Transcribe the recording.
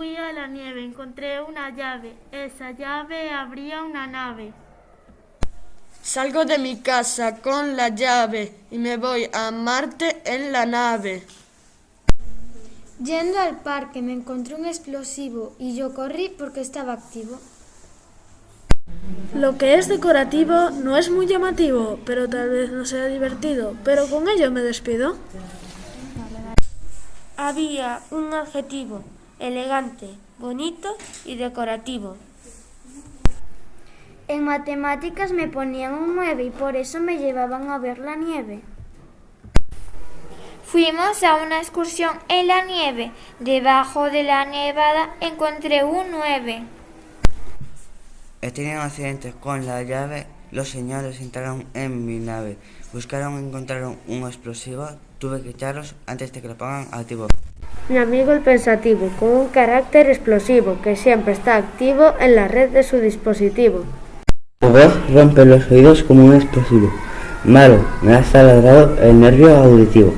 fui a la nieve, encontré una llave. Esa llave abría una nave. Salgo de mi casa con la llave y me voy a Marte en la nave. Yendo al parque me encontré un explosivo y yo corrí porque estaba activo. Lo que es decorativo no es muy llamativo, pero tal vez no sea divertido, pero con ello me despido. Había un adjetivo, elegante, bonito y decorativo. En matemáticas me ponían un 9 y por eso me llevaban a ver la nieve. Fuimos a una excursión en la nieve. Debajo de la nevada encontré un 9. He tenido accidentes con la llave. Los señores entraron en mi nave. Buscaron y encontraron un explosivo. Tuve que echarlos antes de que lo pongan activo. Mi amigo el pensativo, con un carácter explosivo que siempre está activo en la red de su dispositivo. Su voz rompe los oídos como un explosivo. Malo, me ha taladrado el nervio auditivo.